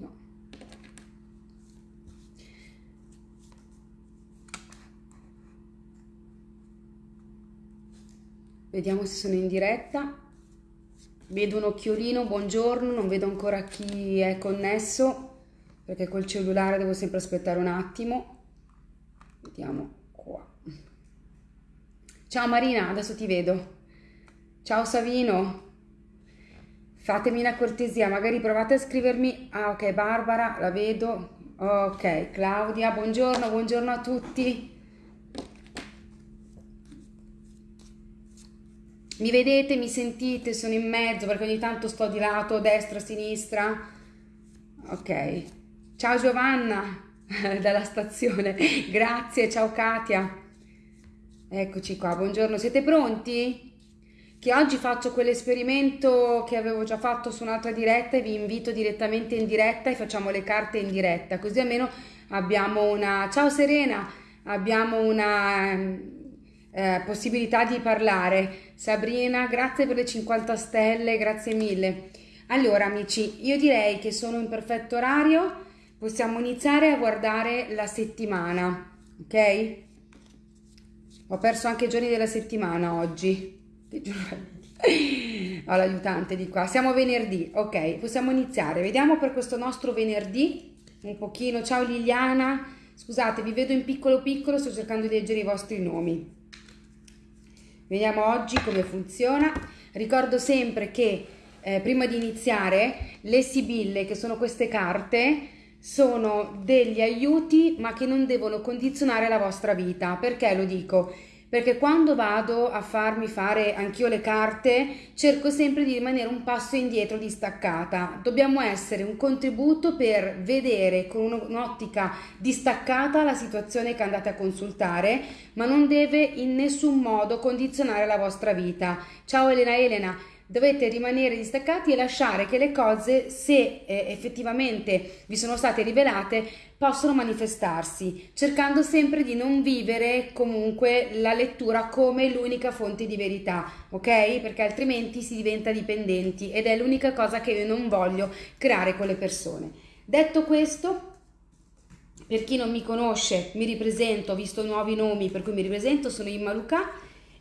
pochino. Vediamo se sono in diretta. Vedo un occhiolino, buongiorno, non vedo ancora chi è connesso perché col cellulare devo sempre aspettare un attimo. Vediamo qua. Ciao Marina, adesso ti vedo. Ciao Savino. Fatemi una cortesia, magari provate a scrivermi. Ah, ok, Barbara, la vedo. Ok, Claudia, buongiorno, buongiorno a tutti. Mi vedete, mi sentite, sono in mezzo perché ogni tanto sto di lato, destra, sinistra. Ok. Ciao Giovanna dalla stazione. Grazie, ciao Katia. Eccoci qua, buongiorno. Siete pronti? Che oggi faccio quell'esperimento che avevo già fatto su un'altra diretta e vi invito direttamente in diretta e facciamo le carte in diretta, così almeno abbiamo una Ciao Serena, abbiamo una eh, possibilità di parlare. Sabrina, grazie per le 50 stelle, grazie mille. Allora amici, io direi che sono in perfetto orario, possiamo iniziare a guardare la settimana, ok? Ho perso anche i giorni della settimana oggi. Ho l'aiutante di qua. Siamo venerdì, ok, possiamo iniziare. Vediamo per questo nostro venerdì un pochino. Ciao Liliana, scusate, vi vedo in piccolo piccolo, sto cercando di leggere i vostri nomi. Vediamo oggi come funziona. Ricordo sempre che eh, prima di iniziare le sibille, che sono queste carte, sono degli aiuti ma che non devono condizionare la vostra vita. Perché lo dico? Perché quando vado a farmi fare anch'io le carte, cerco sempre di rimanere un passo indietro distaccata. Dobbiamo essere un contributo per vedere con un'ottica distaccata la situazione che andate a consultare, ma non deve in nessun modo condizionare la vostra vita. Ciao Elena Elena, dovete rimanere distaccati e lasciare che le cose, se eh, effettivamente vi sono state rivelate, possono manifestarsi, cercando sempre di non vivere comunque la lettura come l'unica fonte di verità, ok? Perché altrimenti si diventa dipendenti ed è l'unica cosa che io non voglio creare con le persone. Detto questo, per chi non mi conosce, mi ripresento, ho visto nuovi nomi per cui mi ripresento, sono Imma Luca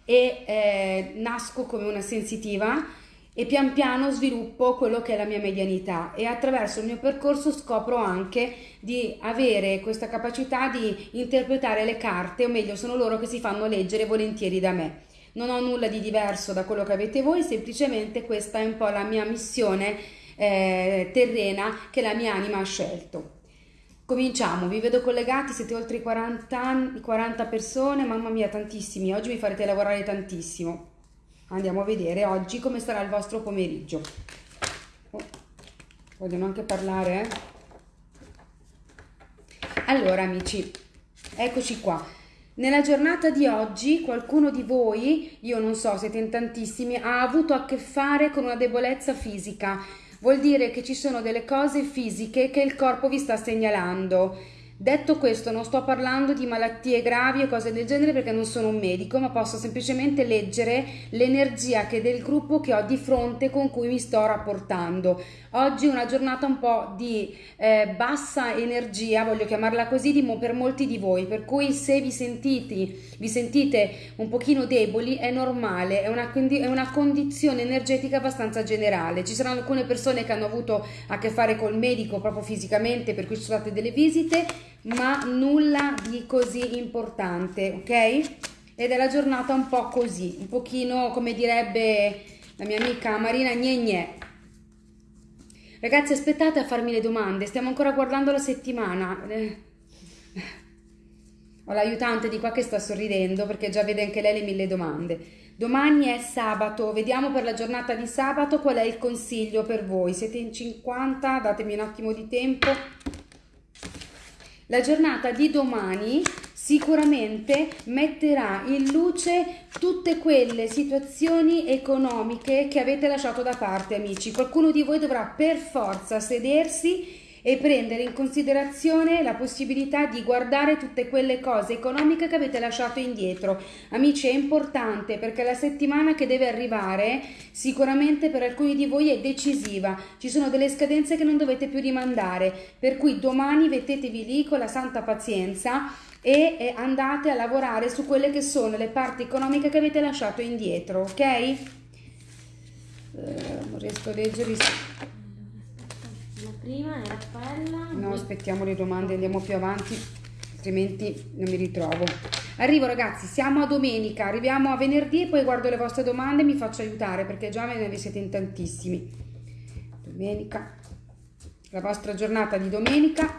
e eh, nasco come una sensitiva e pian piano sviluppo quello che è la mia medianità e attraverso il mio percorso scopro anche di avere questa capacità di interpretare le carte, o meglio sono loro che si fanno leggere volentieri da me. Non ho nulla di diverso da quello che avete voi, semplicemente questa è un po' la mia missione eh, terrena che la mia anima ha scelto. Cominciamo, vi vedo collegati, siete oltre i 40, 40 persone, mamma mia tantissimi, oggi mi farete lavorare tantissimo. Andiamo a vedere oggi come sarà il vostro pomeriggio. Oh, vogliono anche parlare, eh? Allora, amici, eccoci qua. Nella giornata di oggi qualcuno di voi, io non so, siete in tantissimi, ha avuto a che fare con una debolezza fisica. Vuol dire che ci sono delle cose fisiche che il corpo vi sta segnalando Detto questo, non sto parlando di malattie gravi o cose del genere perché non sono un medico, ma posso semplicemente leggere l'energia che del gruppo che ho di fronte con cui mi sto rapportando. Oggi è una giornata un po' di eh, bassa energia, voglio chiamarla così, di, per molti di voi, per cui se vi sentite, vi sentite un pochino deboli è normale, è una, è una condizione energetica abbastanza generale. Ci saranno alcune persone che hanno avuto a che fare col medico proprio fisicamente, per cui ci sono state delle visite, ma nulla di così importante, ok? Ed è la giornata un po' così, un pochino come direbbe la mia amica Marina gne. Ragazzi aspettate a farmi le domande, stiamo ancora guardando la settimana. Ho l'aiutante di qua che sta sorridendo perché già vede anche lei le mille domande. Domani è sabato, vediamo per la giornata di sabato qual è il consiglio per voi. Siete in 50, datemi un attimo di tempo. La giornata di domani sicuramente metterà in luce tutte quelle situazioni economiche che avete lasciato da parte, amici. Qualcuno di voi dovrà per forza sedersi e prendere in considerazione la possibilità di guardare tutte quelle cose economiche che avete lasciato indietro. Amici, è importante perché la settimana che deve arrivare sicuramente per alcuni di voi è decisiva. Ci sono delle scadenze che non dovete più rimandare, per cui domani mettetevi lì con la santa pazienza e andate a lavorare su quelle che sono le parti economiche che avete lasciato indietro, ok? Eh, non riesco a leggere prima era quella. No, aspettiamo le domande, andiamo più avanti, altrimenti non mi ritrovo. Arrivo ragazzi, siamo a domenica, arriviamo a venerdì e poi guardo le vostre domande e mi faccio aiutare perché già ve ne siete in tantissimi. Domenica, la vostra giornata di domenica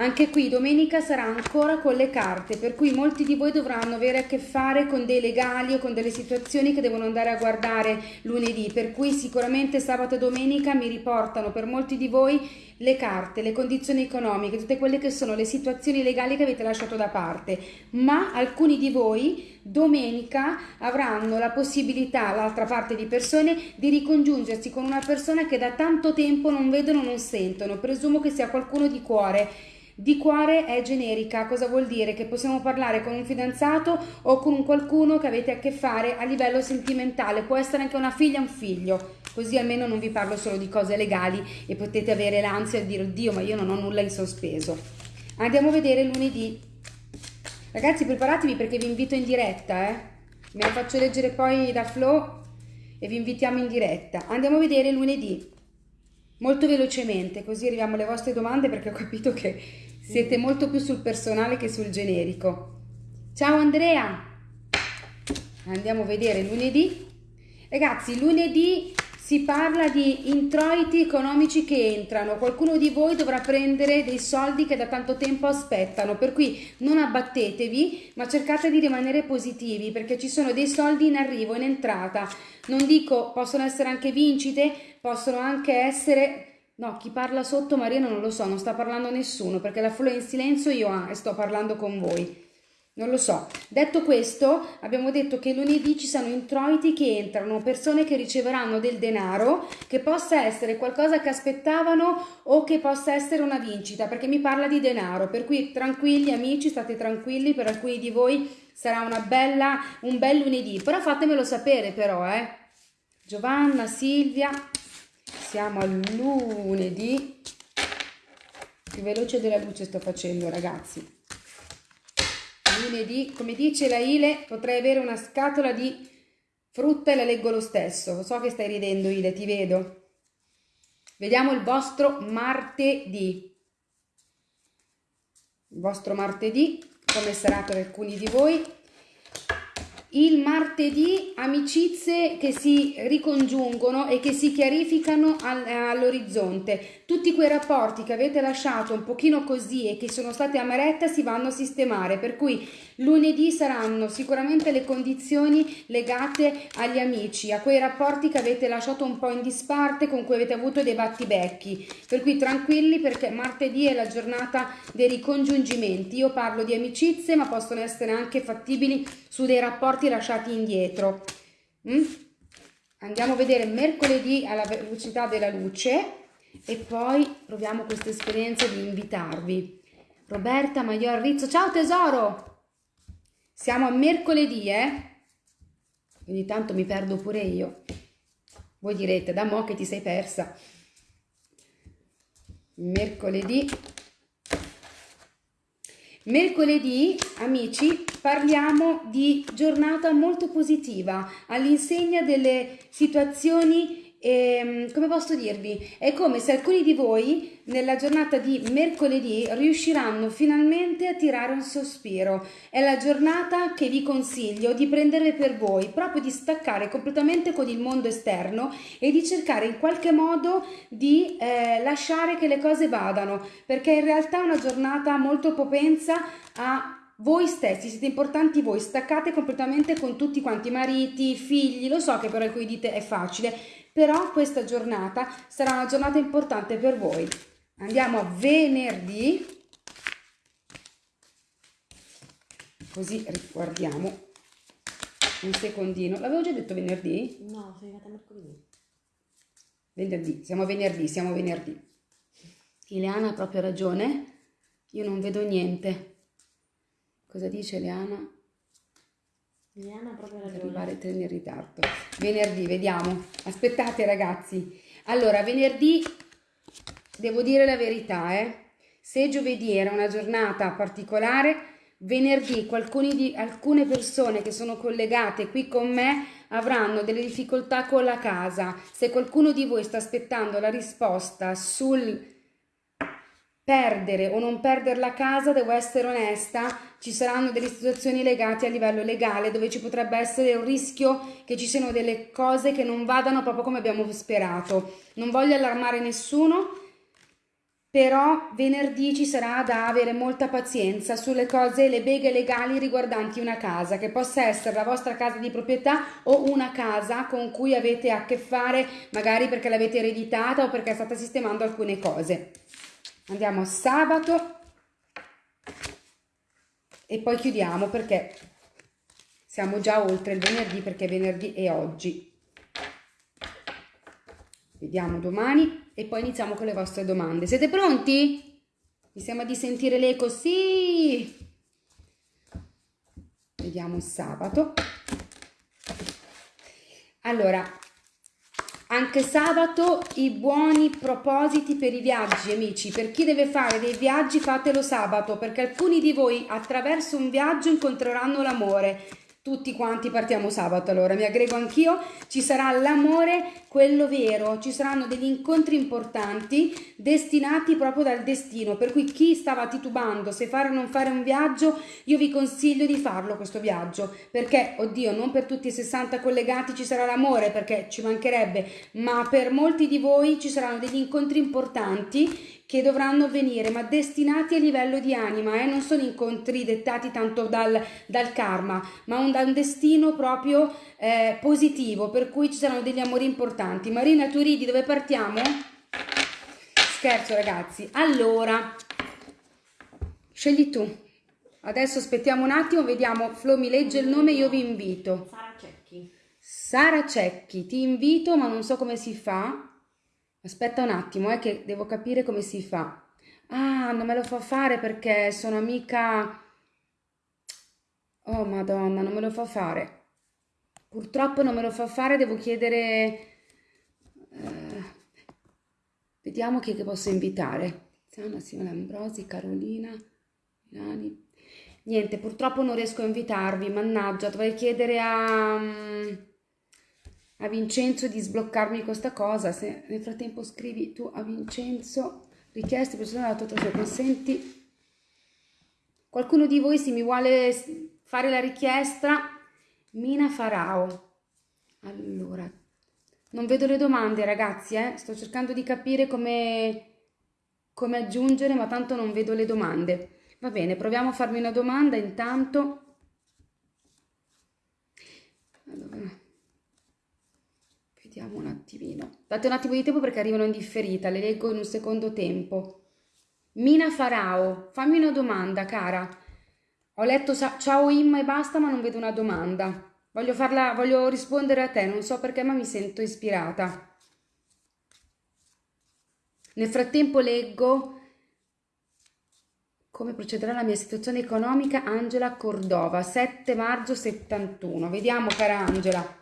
anche qui domenica sarà ancora con le carte, per cui molti di voi dovranno avere a che fare con dei legali o con delle situazioni che devono andare a guardare lunedì, per cui sicuramente sabato e domenica mi riportano per molti di voi le carte, le condizioni economiche, tutte quelle che sono le situazioni legali che avete lasciato da parte, ma alcuni di voi domenica avranno la possibilità, l'altra parte di persone, di ricongiungersi con una persona che da tanto tempo non vedono, non sentono, presumo che sia qualcuno di cuore di cuore è generica, cosa vuol dire? Che possiamo parlare con un fidanzato o con un qualcuno che avete a che fare a livello sentimentale, può essere anche una figlia un figlio, così almeno non vi parlo solo di cose legali e potete avere l'ansia di dire oddio ma io non ho nulla in sospeso. Andiamo a vedere lunedì. Ragazzi preparatevi perché vi invito in diretta, eh? Me la faccio leggere poi da Flo e vi invitiamo in diretta. Andiamo a vedere lunedì molto velocemente, così arriviamo alle vostre domande perché ho capito che siete molto più sul personale che sul generico. Ciao Andrea! Andiamo a vedere lunedì. Ragazzi, lunedì si parla di introiti economici che entrano. Qualcuno di voi dovrà prendere dei soldi che da tanto tempo aspettano, per cui non abbattetevi, ma cercate di rimanere positivi perché ci sono dei soldi in arrivo, in entrata. Non dico possono essere anche vincite, possono anche essere No, chi parla sotto Mariano non lo so, non sta parlando nessuno perché la flow è in silenzio io ah, sto parlando con voi. Non lo so. Detto questo, abbiamo detto che lunedì ci sono introiti che entrano, persone che riceveranno del denaro, che possa essere qualcosa che aspettavano o che possa essere una vincita, perché mi parla di denaro. Per cui tranquilli amici, state tranquilli, per alcuni di voi sarà una bella, un bel lunedì. Però fatemelo sapere però, eh. Giovanna, Silvia, siamo al lunedì. Più veloce della luce sto facendo ragazzi. Lunedì come dice la Ile potrei avere una scatola di frutta e la leggo lo stesso. So che stai ridendo Ile ti vedo. Vediamo il vostro martedì. Il vostro martedì come sarà per alcuni di voi il martedì amicizie che si ricongiungono e che si chiarificano all'orizzonte. Tutti quei rapporti che avete lasciato un pochino così e che sono stati amaretta si vanno a sistemare, per cui lunedì saranno sicuramente le condizioni legate agli amici, a quei rapporti che avete lasciato un po' in disparte, con cui avete avuto dei battibecchi. Per cui tranquilli perché martedì è la giornata dei ricongiungimenti. Io parlo di amicizie, ma possono essere anche fattibili su dei rapporti lasciati indietro. Mm? Andiamo a vedere mercoledì alla velocità della luce e poi proviamo questa esperienza di invitarvi. Roberta Maior Rizzo, ciao tesoro! Siamo a mercoledì, eh? Ogni tanto mi perdo pure io. Voi direte, da mo' che ti sei persa. Mercoledì Mercoledì, amici, parliamo di giornata molto positiva all'insegna delle situazioni e, ehm, come posso dirvi, è come se alcuni di voi nella giornata di mercoledì riusciranno finalmente a tirare un sospiro. È la giornata che vi consiglio di prendere per voi, proprio di staccare completamente con il mondo esterno e di cercare in qualche modo di eh, lasciare che le cose vadano, perché in realtà è una giornata molto propensa a voi stessi, siete importanti voi, staccate completamente con tutti quanti, mariti, figli, lo so che per alcuni dite è facile, però questa giornata sarà una giornata importante per voi. Andiamo a venerdì, così riguardiamo un secondino. L'avevo già detto venerdì? No, sei arrivata mercoledì. Venerdì, siamo venerdì, siamo venerdì. Ileana ha proprio ragione, io non vedo niente. Cosa dice Ileana? Ha proprio ragione. Arrivare treni in ritardo. Venerdì, vediamo. Aspettate ragazzi. Allora, venerdì devo dire la verità, eh. Se giovedì era una giornata particolare, venerdì di, alcune persone che sono collegate qui con me avranno delle difficoltà con la casa. Se qualcuno di voi sta aspettando la risposta sul perdere o non perdere la casa, devo essere onesta, ci saranno delle situazioni legate a livello legale dove ci potrebbe essere un rischio che ci siano delle cose che non vadano proprio come abbiamo sperato. Non voglio allarmare nessuno, però venerdì ci sarà da avere molta pazienza sulle cose, le beghe legali riguardanti una casa, che possa essere la vostra casa di proprietà o una casa con cui avete a che fare, magari perché l'avete ereditata o perché state sistemando alcune cose andiamo a sabato e poi chiudiamo perché siamo già oltre il venerdì perché venerdì è oggi. Vediamo domani e poi iniziamo con le vostre domande. Siete pronti? mi sembra di sentire l'eco sì vediamo sabato. Allora anche sabato i buoni propositi per i viaggi, amici. Per chi deve fare dei viaggi, fatelo sabato, perché alcuni di voi attraverso un viaggio incontreranno l'amore tutti quanti partiamo sabato, allora. Mi aggrego anch'io, ci sarà l'amore, quello vero, ci saranno degli incontri importanti destinati proprio dal destino, per cui chi stava titubando se fare o non fare un viaggio, io vi consiglio di farlo questo viaggio, perché, oddio, non per tutti i 60 collegati ci sarà l'amore, perché ci mancherebbe, ma per molti di voi ci saranno degli incontri importanti che dovranno venire, ma destinati a livello di anima, eh? non sono incontri dettati tanto dal, dal karma, ma un, da un destino proprio eh, positivo, per cui ci saranno degli amori importanti. Marina Turidi, dove partiamo? Scherzo ragazzi. Allora, scegli tu. Adesso aspettiamo un attimo, vediamo, Flo mi legge il nome, io vi invito. Sara Cecchi. Sara Cecchi, ti invito, ma non so come si fa. Aspetta un attimo, è eh, che devo capire come si fa. Ah, non me lo fa fare perché sono amica... Oh, madonna, non me lo fa fare. Purtroppo non me lo fa fare, devo chiedere... Eh, vediamo chi che posso invitare. Sana, Simone Ambrosi, Carolina, Milani. Niente, purtroppo non riesco a invitarvi, mannaggia, dovrei chiedere a... A Vincenzo di sbloccarmi questa cosa. Se nel frattempo scrivi tu a Vincenzo richieste personali alla tua se consenti. Qualcuno di voi se mi vuole fare la richiesta, Mina Farao. Allora, non vedo le domande ragazzi, eh? sto cercando di capire come, come aggiungere, ma tanto non vedo le domande. Va bene, proviamo a farmi una domanda intanto. Allora. Vediamo un attimino. Date un attimo di tempo perché arrivano in differita, le leggo in un secondo tempo. Mina Farao, fammi una domanda, cara. Ho letto ciao Imma e basta, ma non vedo una domanda. Voglio, farla, voglio rispondere a te, non so perché, ma mi sento ispirata. Nel frattempo leggo come procederà la mia situazione economica Angela Cordova, 7 maggio 71. Vediamo, cara Angela.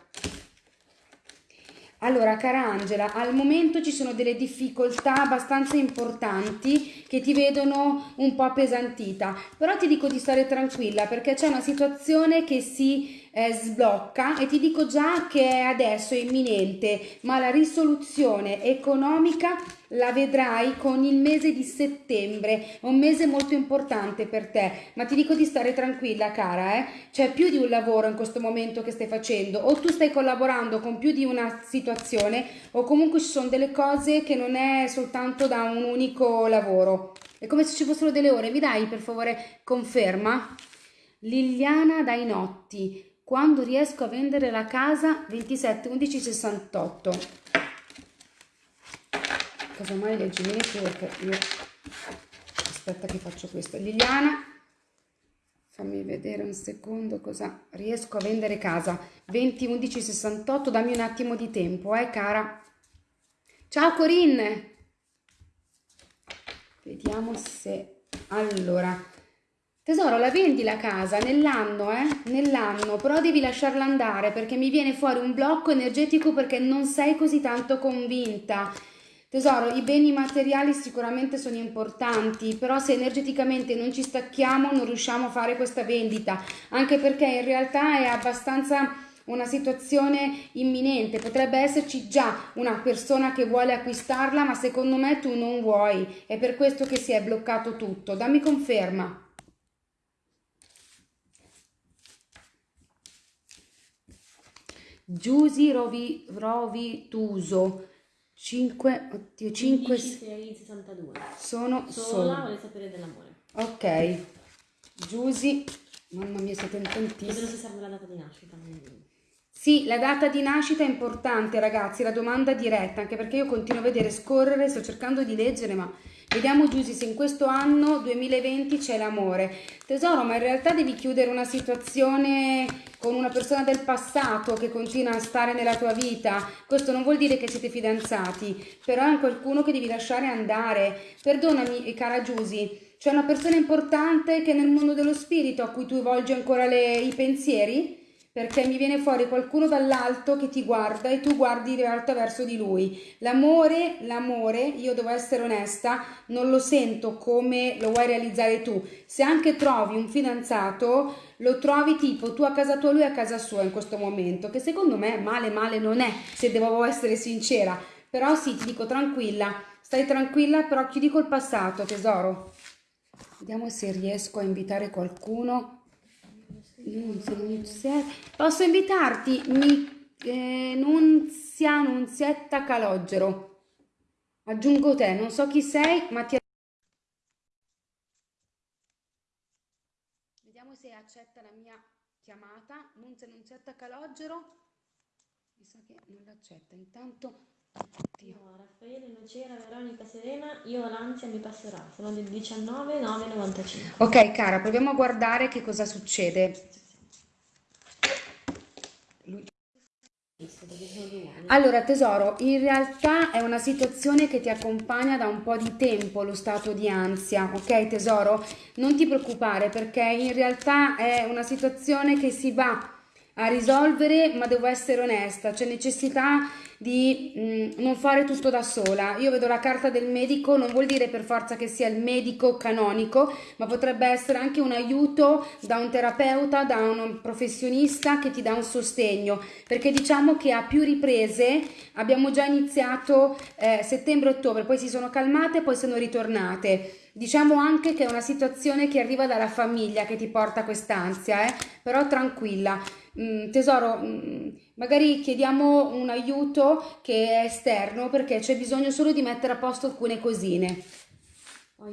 Allora, cara Angela, al momento ci sono delle difficoltà abbastanza importanti che ti vedono un po' appesantita, però ti dico di stare tranquilla perché c'è una situazione che si eh, sblocca e ti dico già che adesso è imminente, ma la risoluzione economica la vedrai con il mese di settembre, un mese molto importante per te, ma ti dico di stare tranquilla cara, eh? c'è più di un lavoro in questo momento che stai facendo, o tu stai collaborando con più di una situazione, o comunque ci sono delle cose che non è soltanto da un unico lavoro. È come se ci fossero delle ore, mi dai per favore conferma? Liliana Dainotti, quando riesco a vendere la casa? 27 11 68 cosa mai leggimi perché io aspetta che faccio questo. Liliana fammi vedere un secondo cosa riesco a vendere casa. 20 11 68 dammi un attimo di tempo eh cara. Ciao Corinne. Vediamo se... Allora, tesoro, la vendi la casa nell'anno, eh? Nell'anno, però devi lasciarla andare perché mi viene fuori un blocco energetico perché non sei così tanto convinta. Tesoro, i beni materiali sicuramente sono importanti, però se energeticamente non ci stacchiamo non riusciamo a fare questa vendita, anche perché in realtà è abbastanza una situazione imminente, potrebbe esserci già una persona che vuole acquistarla, ma secondo me tu non vuoi, è per questo che si è bloccato tutto. Dammi conferma. Giusi Rovi, Rovituso 5, oddio, 5 62. sono Sola vuole sapere dell'amore. Ok, Giusi, mamma mia siete in Chiedono tantissimi. se serve la data di nascita. Sì, la data di nascita è importante ragazzi, la domanda diretta, anche perché io continuo a vedere scorrere, sto cercando di leggere, ma vediamo Giusy se in questo anno 2020 c'è l'amore. Tesoro, ma in realtà devi chiudere una situazione con una persona del passato che continua a stare nella tua vita. Questo non vuol dire che siete fidanzati, però è un qualcuno che devi lasciare andare. Perdonami, cara Giusy, c'è una persona importante che nel mondo dello spirito a cui tu volgi ancora le- i pensieri? Perché mi viene fuori qualcuno dall'alto che ti guarda e tu guardi in realtà verso di lui. L'amore, l'amore, io devo essere onesta, non lo sento come lo vuoi realizzare tu. Se anche trovi un fidanzato, lo trovi tipo tu a casa tua, lui a casa sua in questo momento, che secondo me male male non è, se devo essere sincera. Però sì, ti dico tranquilla, stai tranquilla, però chiudi col passato, tesoro. Vediamo se riesco a invitare qualcuno. Posso invitarti? Mi, eh, Nunzia, Nunzietta Calogero. Aggiungo te, non so chi sei, ma ti... Vediamo se accetta la mia chiamata. Nunzia, Nunzietta Calogero. Mi sa che non l'accetta. Intanto... Io, Raffaele, Nocera, Veronica, Serena, io l'ansia mi passerà. Sono del 19 9 95. Ok, cara, proviamo a guardare che cosa succede. Allora, tesoro, in realtà è una situazione che ti accompagna da un po' di tempo, lo stato di ansia, ok tesoro? Non ti preoccupare perché in realtà è una situazione che si va a risolvere, ma devo essere onesta, c'è necessità di mm, non fare tutto da sola. Io vedo la carta del medico, non vuol dire per forza che sia il medico canonico, ma potrebbe essere anche un aiuto da un terapeuta, da un professionista che ti dà un sostegno, perché diciamo che a più riprese abbiamo già iniziato eh, settembre-ottobre, poi si sono calmate, poi sono ritornate. Diciamo anche che è una situazione che arriva dalla famiglia che ti porta quest'ansia, eh? però tranquilla. Mm, tesoro, mm, magari chiediamo un aiuto che è esterno perché c'è bisogno solo di mettere a posto alcune cosine. Ho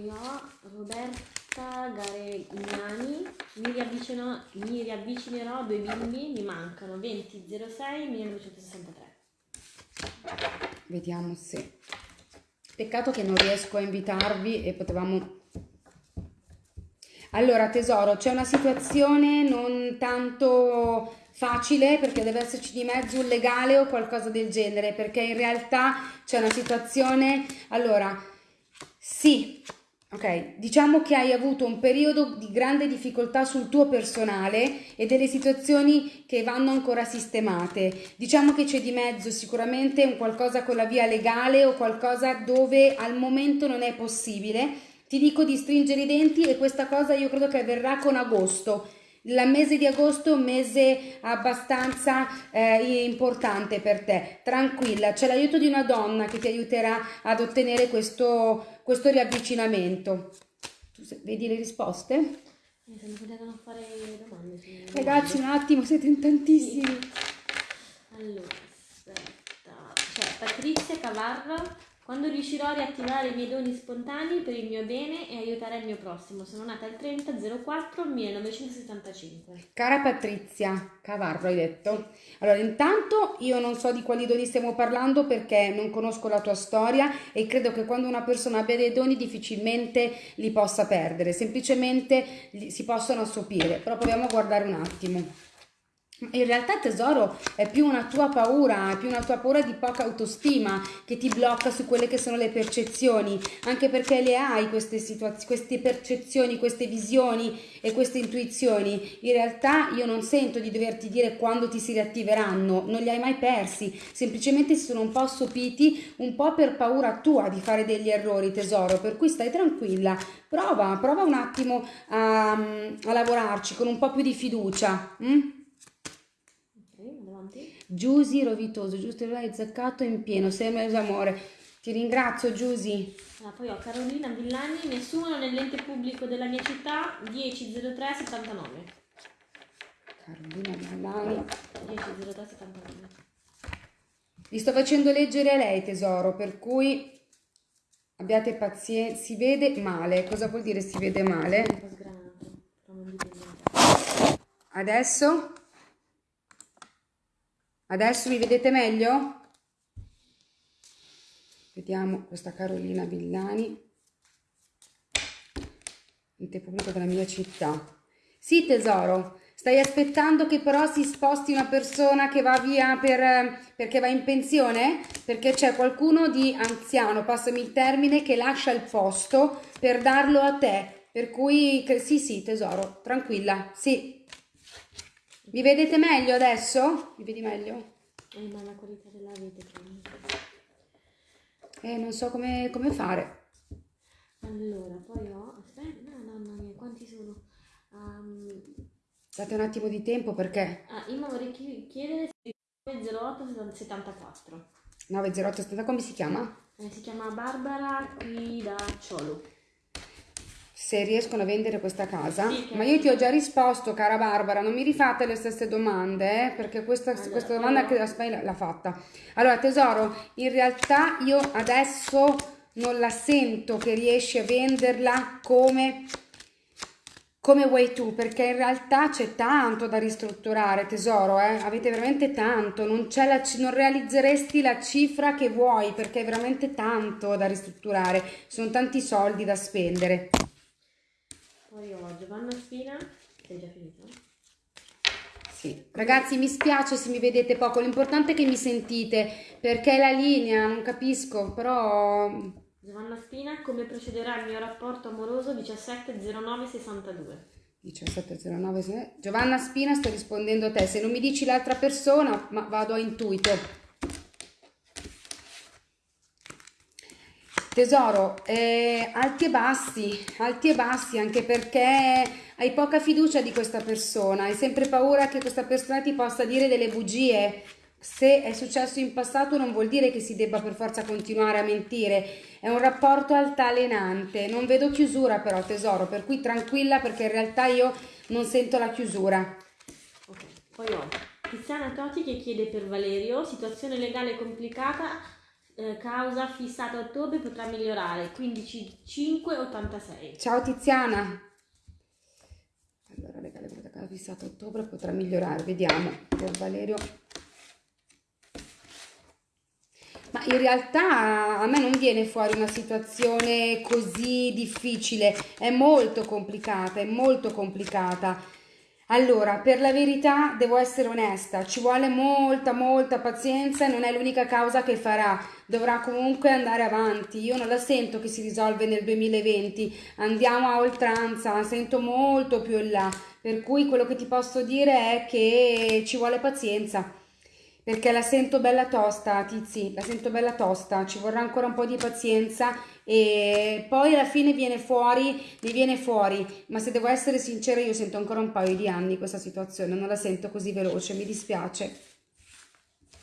Roberta Garegnani, mi, riavvicino- mi riavvicinerò a due bimbi, mi mancano 2006 1963. Vediamo se. Peccato che non riesco a invitarvi e potevamo. Allora, tesoro, c'è una situazione non tanto facile perché deve esserci di mezzo un legale o qualcosa del genere, perché in realtà c'è una situazione. Allora, sì, ok, diciamo che hai avuto un periodo di grande difficoltà sul tuo personale e delle situazioni che vanno ancora sistemate. Diciamo che c'è di mezzo sicuramente un qualcosa con la via legale o qualcosa dove al momento non è possibile. Ti dico di stringere i denti e questa cosa io credo che avverrà con agosto. Il mese di agosto è un mese abbastanza eh, importante per te. Tranquilla, c'è l'aiuto di una donna che ti aiuterà ad ottenere questo, questo riavvicinamento. Tu se- vedi le risposte? Domande. Ragazzi, un attimo, siete in tantissimi. Allora, aspetta. Cioè, Patrizia Cavarro, quando riuscirò a riattivare i miei doni spontanei per il mio bene e aiutare il mio prossimo? Sono nata il 30 04 1975. Cara Patrizia Cavarro, hai detto? Allora, intanto io non so di quali doni stiamo parlando perché non conosco la tua storia e credo che quando una persona abbia dei doni difficilmente li possa perdere, semplicemente li- si possono assopire, però proviamo a guardare un attimo. In realtà tesoro è più una tua paura, è più una tua paura di poca autostima che ti blocca su quelle che sono le percezioni, anche perché le hai queste queste percezioni, queste visioni e queste intuizioni. In realtà io non sento di doverti dire quando ti si riattiveranno, non li hai mai persi, semplicemente si sono un po' assopiti, un po' per paura tua di fare degli errori, tesoro, per cui stai tranquilla, prova, prova un attimo a, a lavorarci con un po' più di fiducia. Hm? Giusy Rovitoso, giusto hai zaccato in pieno, sei mio amore. Ti ringrazio Giusy. Ah, poi ho Carolina Villani, mi assumono nell'ente pubblico della mia città 100379. Carolina Villani. 100379. Vi sto facendo leggere a lei tesoro, per cui abbiate pazienza. Si vede male. Cosa vuol dire si vede male? Adesso? Adesso mi vedete meglio? Vediamo questa Carolina Villani. Ente pubblico della mia città. Sì tesoro, stai aspettando che però si sposti una persona che va via per, perché va in pensione? Perché c'è qualcuno di anziano, passami il termine, che lascia il posto per darlo a te. Per cui sì sì tesoro, tranquilla, sì. Mi vedete meglio adesso? Mi vedi meglio? Eh, ma la qualità della che Eh, non so come, come fare. Allora, poi ho... Aspetta, no, mamma mia, quanti sono? Um, Date un attimo di tempo perché... ah, io vorrei chi- chiedere se 908 74. 908 come si chiama? Eh, si chiama Barbara qui da Ciolo. Se riescono a vendere questa casa. Sì, che- Ma io ti ho già risposto, cara Barbara, non mi rifate le stesse domande, eh, perché questa, Allora, questa domanda ho- che Aspetta l'ha fatta. Allora, tesoro, in realtà io adesso non la sento che riesci a venderla come come vuoi tu, perché in realtà c'è tanto da ristrutturare, tesoro, eh? avete veramente tanto, non, la non realizzeresti la cifra che vuoi, perché è veramente tanto da ristrutturare, sono tanti soldi da spendere. Poi ho Giovanna Spina. Sei già finito? Sì. Ragazzi, mi spiace se mi vedete poco, l'importante è che mi sentite, perché è la linea, non capisco, però Giovanna Spina, come procederà il mio rapporto amoroso 170962? 1709 se- Giovanna Spina sto rispondendo a te, se non mi dici l'altra persona, ma vado a intuito. Tesoro, eh, alti e bassi, alti e bassi anche perché hai poca fiducia di questa persona, hai sempre paura che questa persona ti possa dire delle bugie. Se è successo in passato non vuol dire che si debba per forza continuare a mentire, è un rapporto altalenante, non vedo chiusura però tesoro, per cui tranquilla perché in realtà io non sento la chiusura. Ok, poi ho Tiziana Toti che chiede per Valerio, situazione legale complicata, eh, causa fissata a ottobre potrà migliorare, 15.586. Ciao Tiziana. Allora, legale per la fissata a ottobre potrà migliorare, vediamo. Per Valerio. Ma in realtà a me non viene fuori una situazione così difficile, è molto complicata, è molto complicata. Allora, per la verità devo essere onesta, ci vuole molta, molta pazienza e non è l'unica causa che farà, dovrà comunque andare avanti. Io non la sento che si risolve nel 2020, andiamo a oltranza, la sento molto più in là, per cui quello che ti posso dire è che ci vuole pazienza. Perché la sento bella tosta, Tizi, la sento bella tosta, ci vorrà ancora un po' di pazienza e poi alla fine viene fuori, ne viene fuori, ma se devo essere sincera io sento ancora un paio di anni questa situazione, non la sento così veloce, mi dispiace.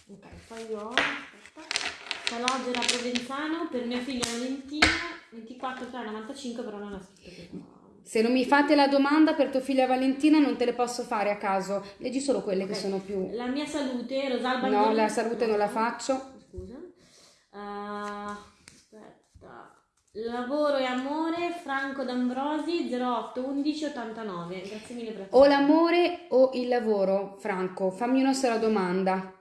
Ok, poi ho aspetta, Calogera Provenzano per mia figlia Valentina, 24,95 però non ha scritto che Se non mi fate la domanda per tua figlia Valentina non te le posso fare a caso, leggi solo quelle che Ok. sono più... La mia salute, Rosalba No, la salute non la faccio. Scusa. Aspetta. Lavoro e amore, Franco D'Ambrosi, 08 11 89. Grazie mille per O l'amore o il lavoro, Franco, fammi una sola domanda.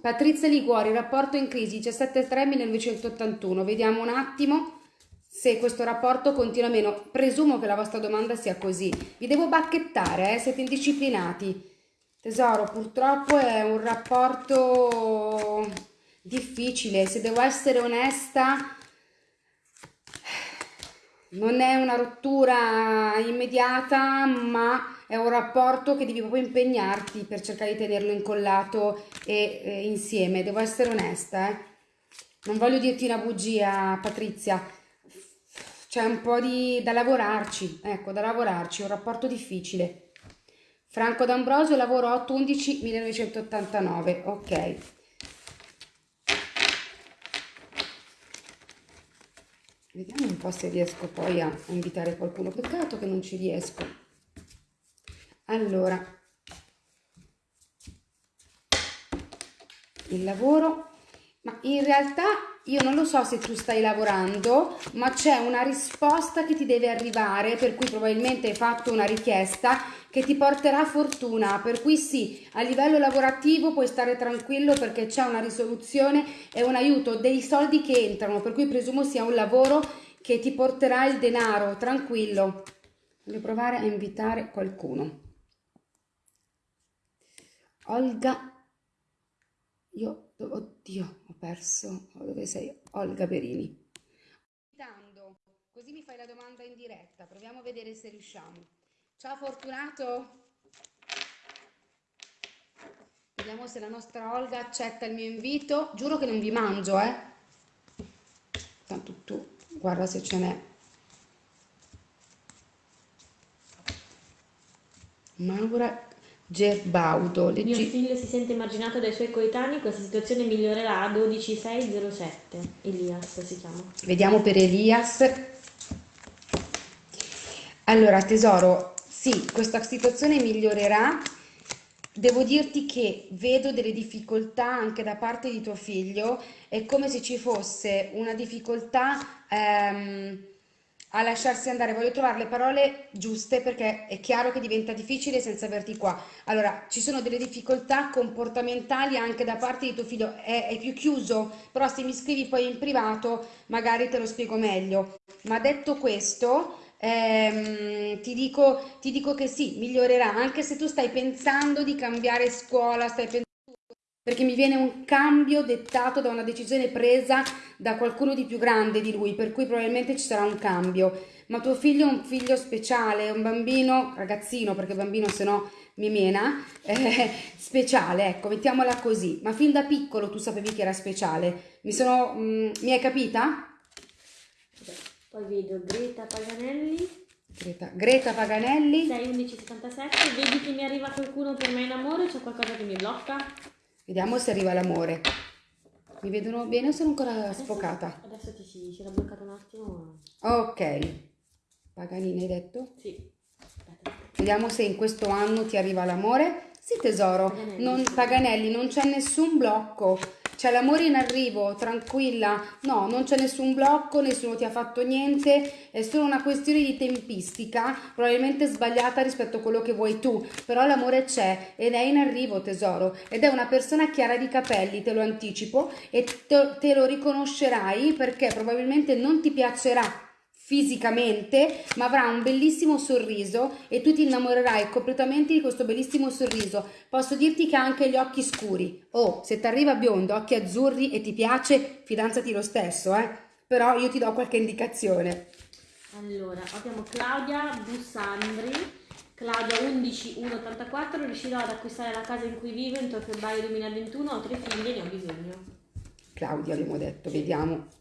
Patrizia Liguori, rapporto in crisi 17-3-1981. Vediamo un attimo se questo rapporto continua o meno. Presumo che la vostra domanda sia così. Vi devo bacchettare, eh? siete indisciplinati. Tesoro, purtroppo è un rapporto difficile, se devo essere onesta, non è una rottura immediata, ma è un rapporto che devi proprio impegnarti per cercare di tenerlo incollato e eh, insieme. Devo essere onesta, eh. Non voglio dirti una bugia, Patrizia. C'è un po' di da lavorarci, ecco, da lavorarci, un rapporto difficile. Franco D'Ambrosio, lavoro 8-11 1989, ok. Vediamo un po' se riesco poi a invitare qualcuno. Peccato che non ci riesco. Allora, il lavoro, ma in realtà io non lo so se tu stai lavorando, ma c'è una risposta che ti deve arrivare, per cui probabilmente hai fatto una richiesta che ti porterà fortuna, per cui sì, a livello lavorativo puoi stare tranquillo perché c'è una risoluzione e un aiuto, dei soldi che entrano, per cui presumo sia un lavoro che ti porterà il denaro, tranquillo. Voglio provare a invitare qualcuno. Olga, io Oddio, ho perso. Dove sei? Olga Berini. Così mi fai la domanda in diretta. Proviamo a vedere se riusciamo. Ciao Fortunato. Vediamo se la nostra Olga accetta il mio invito. Giuro che non vi mangio, eh. Tanto tu guarda se ce n'è. Maura Gerbaudo. Leggi... Mio figlio si sente marginato dai suoi coetanei, questa situazione migliorerà a 12607. Elias si chiama. Vediamo per Elias. Allora, tesoro, sì, questa situazione migliorerà. Devo dirti che vedo delle difficoltà anche da parte di tuo figlio, è come se ci fosse una difficoltà ehm, a lasciarsi andare, voglio trovare le parole giuste perché è chiaro che diventa difficile senza averti qua. Allora, ci sono delle difficoltà comportamentali anche da parte di tuo figlio, è, è più chiuso, però se mi scrivi poi in privato magari te lo spiego meglio. Ma detto questo, ehm, ti, dico, ti dico che sì, migliorerà, anche se tu stai pensando di cambiare scuola, stai pensando perché mi viene un cambio dettato da una decisione presa da qualcuno di più grande di lui, per cui probabilmente ci sarà un cambio. Ma tuo figlio è un figlio speciale, un bambino, ragazzino, perché bambino se no mi mena, eh, speciale, ecco, mettiamola così. Ma fin da piccolo tu sapevi che era speciale. Mi sono... Mh, mm, mi hai capita? Poi vedo Greta Paganelli. Greta, Greta Paganelli. 61177, vedi che mi arriva qualcuno per me in amore, c'è qualcosa che mi blocca? Vediamo se arriva l'amore. Mi vedono bene o sono ancora adesso, sfocata? Adesso ti si, si era bloccato un attimo. Ok. Paganini hai detto? Sì. Aspetta. Vediamo se in questo anno ti arriva l'amore. Sì tesoro, Paganelli, non, Paganelli non c'è nessun blocco c'è l'amore in arrivo, tranquilla, no, non c'è nessun blocco, nessuno ti ha fatto niente, è solo una questione di tempistica, probabilmente sbagliata rispetto a quello che vuoi tu, però l'amore c'è ed è in arrivo tesoro, ed è una persona chiara di capelli, te lo anticipo, e te, te lo riconoscerai perché probabilmente non ti piacerà fisicamente, ma avrà un bellissimo sorriso e tu ti innamorerai completamente di questo bellissimo sorriso. Posso dirti che ha anche gli occhi scuri. Oh, se ti arriva biondo, occhi azzurri e ti piace, fidanzati lo stesso, eh. Però io ti do qualche indicazione. Allora, abbiamo Claudia Bussandri. Claudia 11184, riuscirò ad acquistare la casa in cui vivo entro febbraio 2021, ho tre figli e ne ho bisogno. Claudia abbiamo detto, vediamo.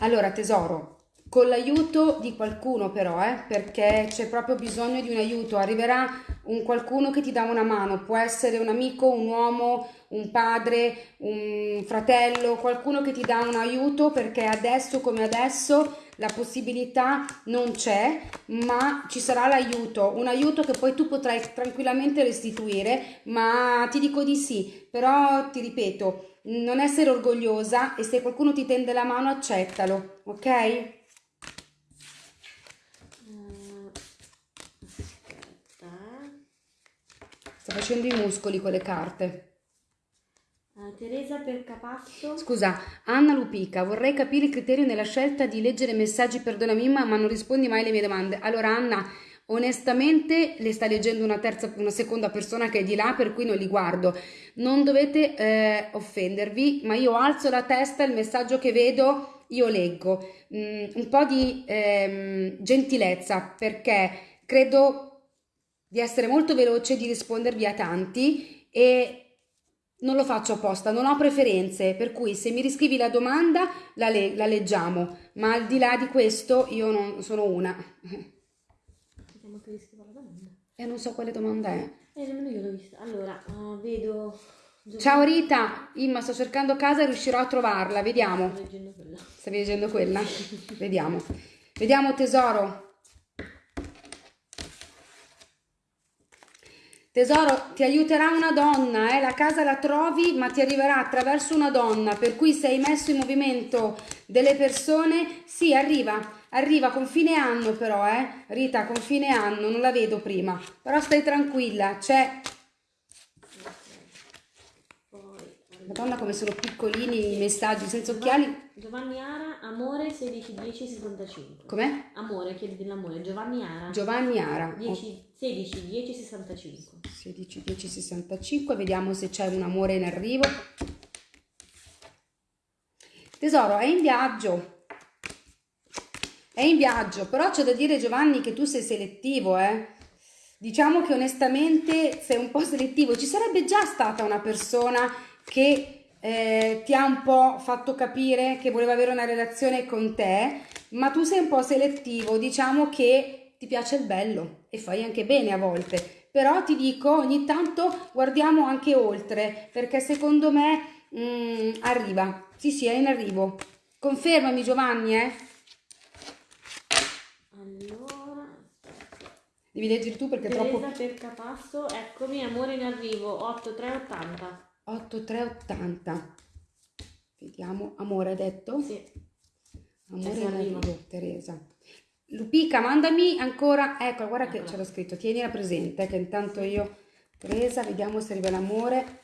Allora tesoro, con l'aiuto di qualcuno però, eh, perché c'è proprio bisogno di un aiuto, arriverà un qualcuno che ti dà una mano, può essere un amico, un uomo, un padre, un fratello, qualcuno che ti dà un aiuto perché adesso come adesso la possibilità non c'è, ma ci sarà l'aiuto, un aiuto che poi tu potrai tranquillamente restituire, ma ti dico di sì, però ti ripeto, non essere orgogliosa e se qualcuno ti tende la mano accettalo, ok? Sto facendo i muscoli con le carte. Uh, Teresa per Capasso. Scusa, Anna Lupica, vorrei capire il criterio nella scelta di leggere messaggi, perdonami ma non rispondi mai alle mie domande. Allora Anna, Onestamente le sta leggendo una terza, una seconda persona che è di là, per cui non li guardo. Non dovete eh, offendervi, ma io alzo la testa, il messaggio che vedo io leggo. Mm, un po' di ehm, gentilezza, perché credo di essere molto veloce di rispondervi a tanti e non lo faccio apposta, non ho preferenze, per cui se mi riscrivi la domanda la, le- la leggiamo, ma al di là di questo io non sono una. Vediamo che riscrivo la domanda. E non so quale domanda è. Eh, nemmeno io l'ho vista. Allora, uh, vedo... Ciao Rita, Imma, sto cercando casa e riuscirò a trovarla, vediamo. Sto leggendo quella. Stavi leggendo quella? Vediamo. Vediamo tesoro. Tesoro, ti aiuterà una donna, eh? la casa la trovi ma ti arriverà attraverso una donna, per cui se hai messo in movimento delle persone, sì, arriva, arriva con fine anno però, eh? Rita, con fine anno, non la vedo prima, però stai tranquilla, c'è... Madonna come sono piccolini i messaggi, senza occhiali. Giovanni Ara, amore 16 10 65. Com'è? Amore, chiedi dell'amore. Giovanni Ara. Giovanni Ara. 10, 16 10 65. 16 10 65 vediamo se c'è un amore in arrivo tesoro è in viaggio è in viaggio però c'è da dire Giovanni che tu sei selettivo eh. Diciamo che onestamente sei un po' selettivo. Ci sarebbe già stata una persona che eh, ti ha un po' fatto capire che voleva avere una relazione con te ma tu sei un po' selettivo. Diciamo che ti piace il bello e fai anche bene a volte. Però ti dico ogni tanto guardiamo anche oltre perché secondo me mm, arriva. Sì sì è in arrivo. Confermami Giovanni eh Allora, devi leggere tu perché è troppo per Capasso, eccomi, amore in arrivo 8380. 8380 vediamo amore ha detto Sì. amore in arriva. arrivo Teresa Lupica mandami ancora ecco guarda che Eccola. ce l'ho scritto tienila presente che intanto io Teresa vediamo se arriva l'amore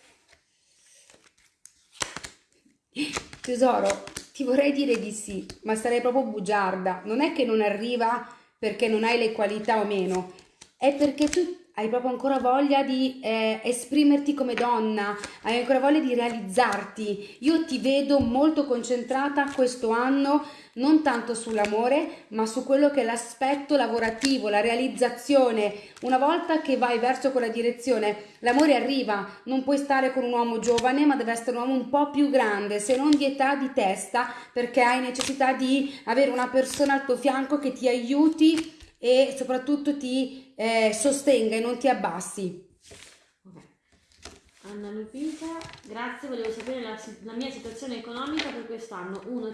Tesoro, ti vorrei dire di sì, ma sarei proprio bugiarda. Non è che non arriva perché non hai le qualità o meno, è perché tu hai proprio ancora voglia di eh, esprimerti come donna, hai ancora voglia di realizzarti. Io ti vedo molto concentrata questo anno non tanto sull'amore, ma su quello che è l'aspetto lavorativo, la realizzazione. Una volta che vai verso quella direzione, l'amore arriva, non puoi stare con un uomo giovane, ma deve essere un uomo un po' più grande, se non di età, di testa, perché hai necessità di avere una persona al tuo fianco che ti aiuti e soprattutto ti eh, sostenga e non ti abbassi. Anna Lupita, grazie, volevo sapere la, la mia situazione economica per quest'anno. 1,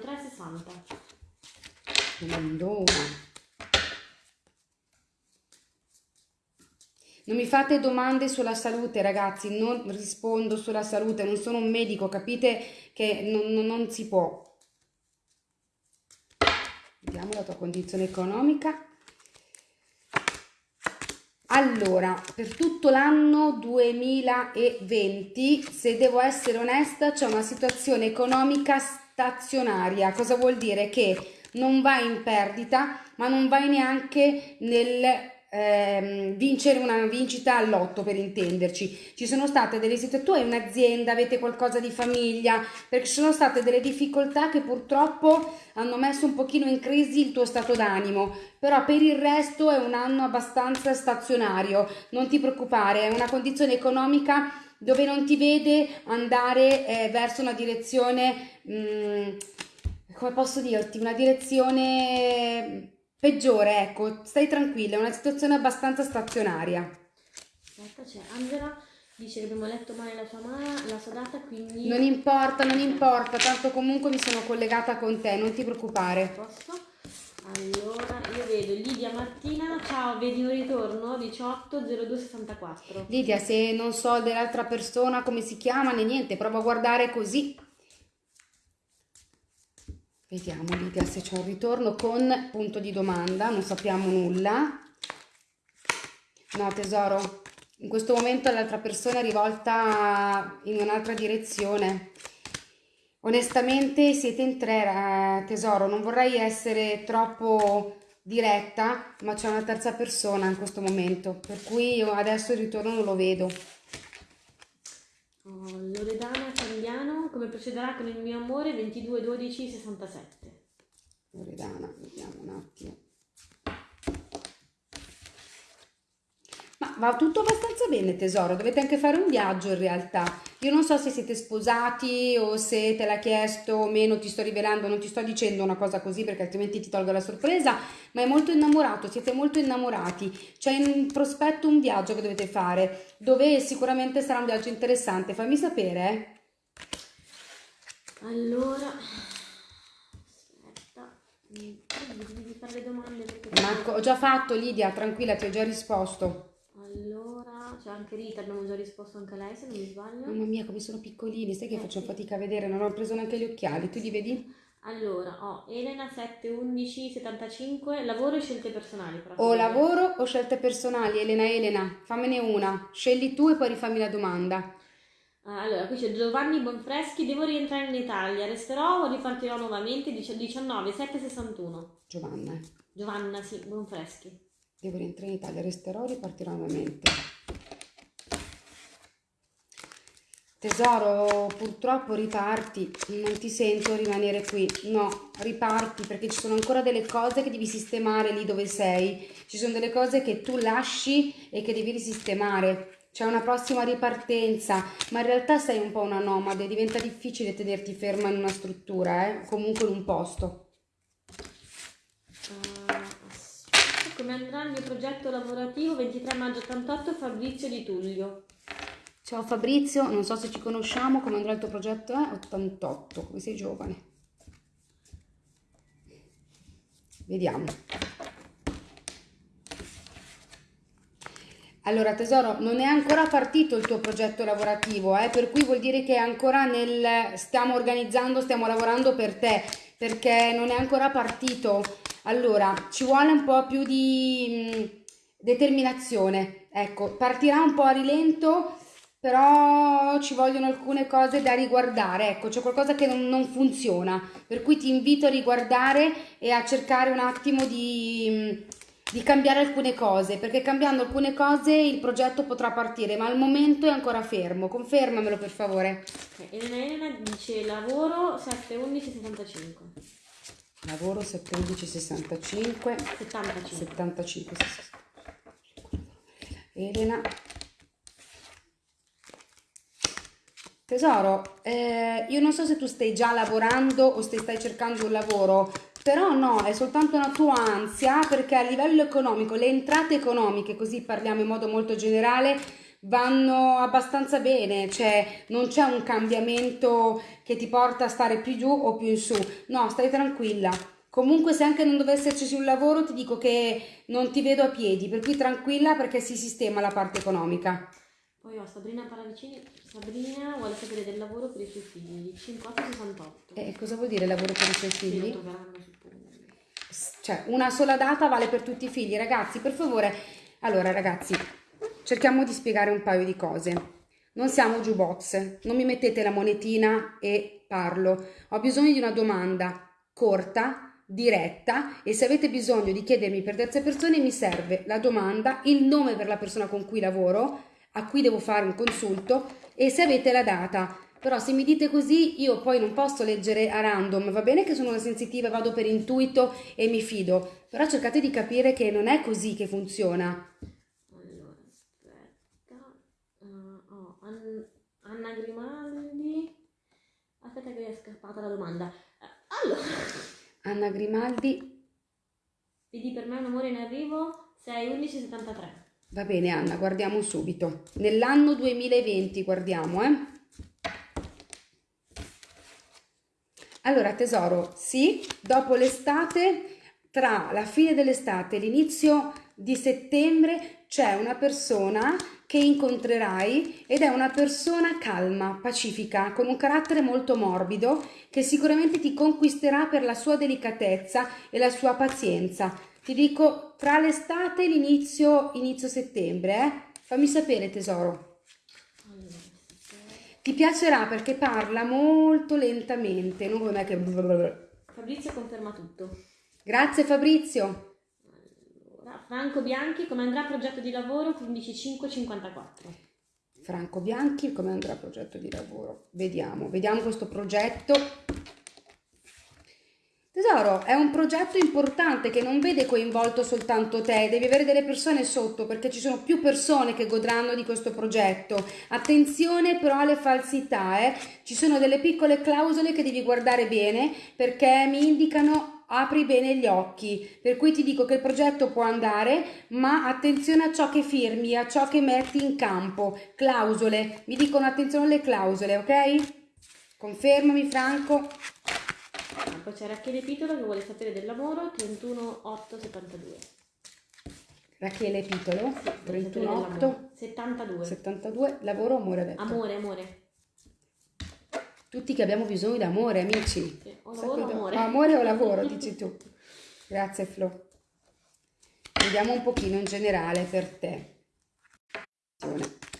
3, 60. Madonna. Non mi fate domande sulla salute, ragazzi, non rispondo sulla salute, non sono un medico, capite che non, non- non si può. Vediamo la tua condizione economica. Allora, per tutto l'anno 2020, se devo essere onesta, c'è una situazione economica stazionaria. Cosa vuol dire? Che non vai in perdita, ma non vai neanche nel ehm, vincere una vincita all'otto per intenderci. Ci sono state delle situazioni, tu hai un'azienda, avete qualcosa di famiglia, perché ci sono state delle difficoltà che purtroppo hanno messo un pochino in crisi il tuo stato d'animo, però per il resto è un anno abbastanza stazionario, non ti preoccupare, è una condizione economica dove non ti vede andare eh, verso una direzione, mm, come posso dirti, una direzione peggiore, ecco, stai tranquilla, è una situazione abbastanza stazionaria. Aspetta, c'è Angela, dice che abbiamo letto male la sua, la sua data, quindi... Non importa, non importa, tanto comunque mi sono collegata con te, non ti preoccupare. Posto? Allora, io vedo Lidia Martina, ciao, vedi un ritorno 18 02 64. Lidia, se non so dell'altra persona come si chiama né niente, prova a guardare così. Vediamo Lidia se c'è un ritorno con punto di domanda, non sappiamo nulla. No tesoro, in questo momento l'altra persona è rivolta in un'altra direzione. Onestamente siete in tre, eh, tesoro, non vorrei essere troppo diretta, ma c'è una terza persona in questo momento, per cui io adesso il ritorno non lo vedo. Oh, Loredana Candiano, come procederà con il mio amore 22 12 67? Loredana, vediamo un attimo. Ma va tutto abbastanza bene tesoro, dovete anche fare un viaggio in realtà. Io non so se siete sposati o se te l'ha chiesto o meno, ti sto rivelando, non ti sto dicendo una cosa così perché altrimenti ti tolgo la sorpresa, ma è molto innamorato, siete molto innamorati. C'è in prospetto un viaggio che dovete fare, dove sicuramente sarà un viaggio interessante. Fammi sapere, eh. Allora, aspetta, devi fare le domande perché... Marco, ho già fatto Lidia, tranquilla, ti ho già risposto. Allora, c'è anche Rita, abbiamo già risposto anche a lei se non mi sbaglio. Mamma mia, come sono piccolini, sai che Eh, faccio sì. fatica a vedere, non ho preso neanche gli occhiali, tu li vedi? Allora, ho Elena 7 11 75, lavoro e scelte personali. O lavoro o scelte personali, Elena Elena, fammene una, scegli tu e poi rifammi la domanda. Ah, Allora, qui c'è Giovanni Bonfreschi, devo rientrare in Italia, resterò o ripartirò nuovamente? Dice 19 7 61. Giovanna. Giovanna, sì, Bonfreschi. devo rientrare in Italia, resterò o ripartirò nuovamente. Tesoro, purtroppo riparti, non ti sento rimanere qui. No, riparti perché ci sono ancora delle cose che devi sistemare lì dove sei. Ci sono delle cose che tu lasci e che devi risistemare. C'è una prossima ripartenza, ma in realtà sei un po' una nomade, diventa difficile tenerti ferma in una struttura, eh? comunque in un posto. Aspetta, come andrà il mio progetto lavorativo 23 maggio 88 Fabrizio di Tullio. Ciao Fabrizio, non so se ci conosciamo, come andrà il tuo progetto? È 88, come sei giovane. Vediamo. Allora tesoro, non è ancora partito il tuo progetto lavorativo, eh, per cui vuol dire che è ancora nel... stiamo organizzando, stiamo lavorando per te, perché non è ancora partito. Allora, ci vuole un po' più di mh, determinazione. Ecco, partirà un po' a rilento, però ci vogliono alcune cose da riguardare. Ecco, c'è qualcosa che non, non funziona, per cui ti invito a riguardare e a cercare un attimo di, di cambiare alcune cose, perché cambiando alcune cose il progetto potrà partire, ma al momento è ancora fermo. Confermamelo per favore. Ok, Elena Elena dice lavoro 7 11 75. Lavoro 711 65 75. 75 Elena Tesoro, eh, io non so se tu stai già lavorando o se stai cercando un lavoro, però no, è soltanto una tua ansia perché a livello economico le entrate economiche, così parliamo in modo molto generale, vanno abbastanza bene, cioè non c'è un cambiamento che ti porta a stare più giù o più in su, no, stai tranquilla. Comunque se anche non dovesse esserci un lavoro ti dico che non ti vedo a piedi, per cui tranquilla perché si sistema la parte economica. Poi ho Sabrina Paravicini. Sabrina vuole sapere del lavoro per i suoi figli. 5868. E cosa vuol dire lavoro per i suoi Sì, lo figli? troveranno, suppongo. Cioè, una sola data vale per tutti i figli, ragazzi, per favore. Allora, ragazzi, cerchiamo di spiegare un paio di cose. Non siamo jukebox, non mi mettete la monetina e parlo. Ho bisogno di una domanda corta, diretta e se avete bisogno di chiedermi per terze persone mi serve la domanda, il nome per la persona con cui lavoro, a cui devo fare un consulto e se avete la data. Però se mi dite così io poi non posso leggere a random, va bene che sono una sensitiva vado per intuito e mi fido, però cercate di capire che non è così che funziona. Allora, aspetta. Uh, oh, An- Anna Grimaldi. Aspetta che è scappata la domanda. Eh, allora, Anna Grimaldi, vedi per me un amore in arrivo 6 11 73. Va bene Anna, guardiamo subito. Nell'anno 2020 guardiamo, eh. Allora tesoro, sì, dopo l'estate, tra la fine dell'estate e l'inizio di settembre c'è una persona che incontrerai ed è una persona calma, pacifica, con un carattere molto morbido che sicuramente ti conquisterà per la sua delicatezza e la sua pazienza. Ti dico tra l'estate e l'inizio inizio settembre, eh? Fammi sapere tesoro. Allora. Ti piacerà perché parla molto lentamente, non come me che... Fabrizio conferma tutto. Grazie Fabrizio. Franco Bianchi, come andrà il progetto di lavoro 15554? Franco Bianchi, come andrà il progetto di lavoro? Vediamo, vediamo questo progetto. Tesoro, è un progetto importante che non vede coinvolto soltanto te, devi avere delle persone sotto perché ci sono più persone che godranno di questo progetto. Attenzione però alle falsità, eh? ci sono delle piccole clausole che devi guardare bene perché mi indicano apri bene gli occhi, per cui ti dico che il progetto può andare, ma attenzione a ciò che firmi, a ciò che metti in campo. Clausole, mi dicono attenzione alle clausole, ok? Confermami Franco. Poi c'è Rachele Pitolo che vuole sapere del lavoro 31872. Rachele Pitolo, Sì, 318 72. 72, lavoro, amore, detto. Amore, amore. Tutti che abbiamo bisogno di amore, amici. Sì, o lavoro Sacco- amore. amore o lavoro, dici tu. Grazie Flo. Vediamo un pochino in generale per te.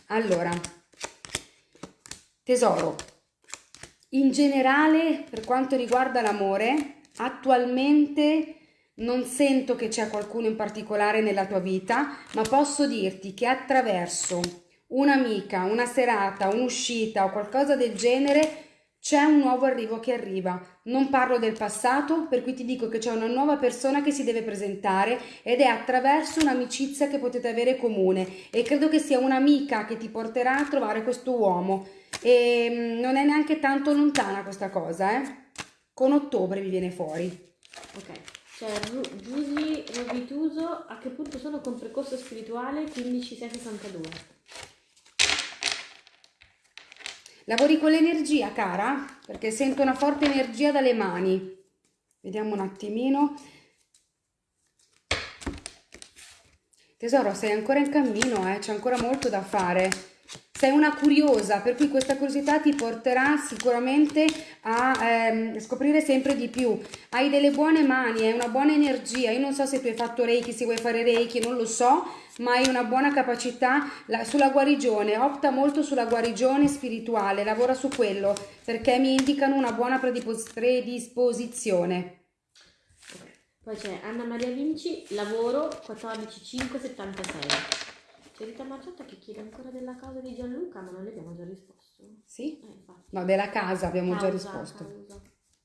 Allora, tesoro, in generale per quanto riguarda l'amore, attualmente non sento che c'è qualcuno in particolare nella tua vita, ma posso dirti che attraverso un'amica, una serata, un'uscita o qualcosa del genere c'è un nuovo arrivo che arriva. Non parlo del passato, per cui ti dico che c'è una nuova persona che si deve presentare ed è attraverso un'amicizia che potete avere comune e credo che sia un'amica che ti porterà a trovare questo uomo e mm, non è neanche tanto lontana questa cosa, eh? Con ottobre vi viene fuori. Ok. C'è Ru- Giusy Rovituso, a che punto sono con percorso spirituale 15662? Lavori con l'energia, cara? Perché sento una forte energia dalle mani. Vediamo un attimino. Tesoro, sei ancora in cammino, eh? C'è ancora molto da fare. Sei una curiosa, per cui questa curiosità ti porterà sicuramente a ehm, scoprire sempre di più. Hai delle buone mani, hai una buona energia. Io non so se tu hai fatto Reiki, se vuoi fare Reiki, non lo so, ma hai una buona capacità la- sulla guarigione. Opta molto sulla guarigione spirituale, lavora su quello perché mi indicano una buona predipos- predisposizione. Poi c'è Anna Maria Vinci, lavoro 14576. C'è Rita Marciotta che chiede ancora della causa di Gianluca, ma non le abbiamo già risposto. Sì? Eh. No, della casa abbiamo già Causa, risposto. causa.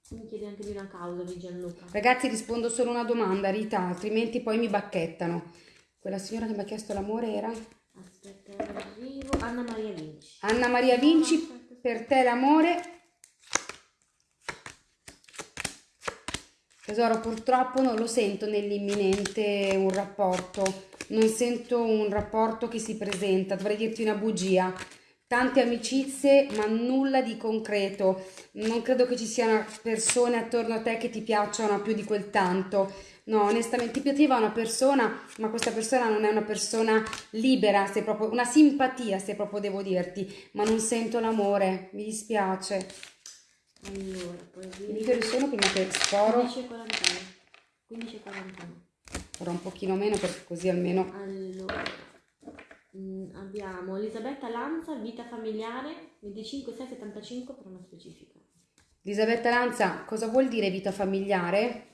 Mi chiede anche di una causa di Gianluca. Ragazzi, rispondo solo una domanda, Rita, altrimenti poi mi bacchettano. Quella signora che mi ha chiesto l'amore era Aspetta, arrivo. Anna Maria Vinci. Anna Maria Vinci, Aspetta, per te l'amore. Tesoro, purtroppo non lo sento nell'imminente un rapporto, non sento un rapporto che si presenta, dovrei dirti una bugia. Tante amicizie, ma nulla di concreto. Non credo che ci siano persone attorno a te che ti piacciono più di quel tanto. No, onestamente ti piaceva una persona, ma questa persona non è una persona libera, se proprio una simpatia, se proprio devo dirti, ma non sento l'amore, mi dispiace. Allora, poi che ore sono prima che sporo? 15.41. 15.41. Farò un pochino meno perché così almeno... Allora, mm, abbiamo Elisabetta Lanza, vita familiare, 25675 per una specifica. Elisabetta Lanza, cosa vuol dire vita familiare?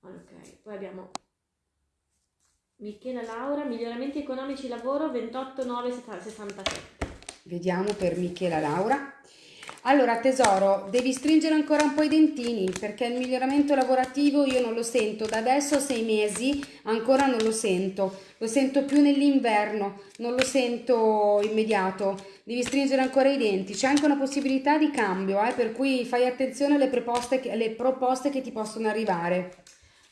Ok, poi abbiamo Michela Laura, miglioramenti economici lavoro 28967. Vediamo per Michela Laura. Allora, tesoro, devi stringere ancora un po' i dentini perché il miglioramento lavorativo io non lo sento. Da adesso a sei mesi ancora non lo sento. Lo sento più nell'inverno, non lo sento immediato. Devi stringere ancora i denti. C'è anche una possibilità di cambio, eh, per cui fai attenzione alle proposte che, alle proposte che ti possono arrivare.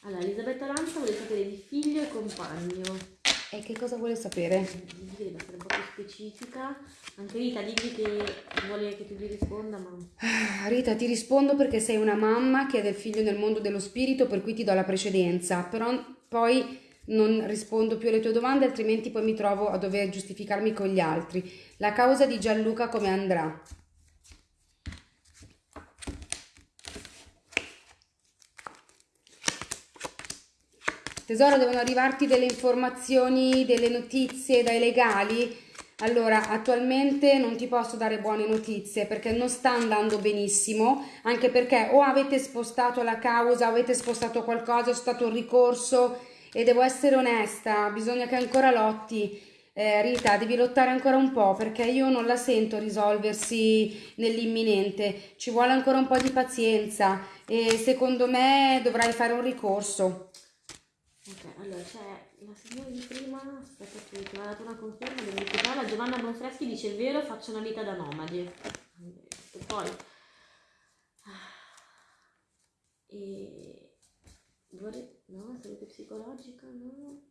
Allora, Elisabetta Lanza vuole sapere di figlio e compagno. E che cosa vuole sapere? Deve essere un po' più specifica. Anche Rita, digli che vuole che tu gli risponda, ma... Ah, Rita, ti rispondo perché sei una mamma che ha del figlio nel mondo dello spirito, per cui ti do la precedenza, però poi non rispondo più alle tue domande, altrimenti poi mi trovo a dover giustificarmi con gli altri. La causa di Gianluca come andrà? Tesoro, devono arrivarti delle informazioni, delle notizie dai legali? Allora, attualmente non ti posso dare buone notizie perché non sta andando benissimo, anche perché o avete spostato la causa, avete spostato qualcosa, è stato un ricorso e devo essere onesta, bisogna che ancora lotti. Eh, Rita, devi lottare ancora un po' perché io non la sento risolversi nell'imminente. Ci vuole ancora un po' di pazienza e secondo me dovrai fare un ricorso. Ok, allora c'è la signora di prima, aspetta che ti ho dato una conferma, devo recuperarla. Giovanna Bonfreschi dice vero, faccio una vita da nomadi. E poi... E... Vorrei... No, salute psicologica, no.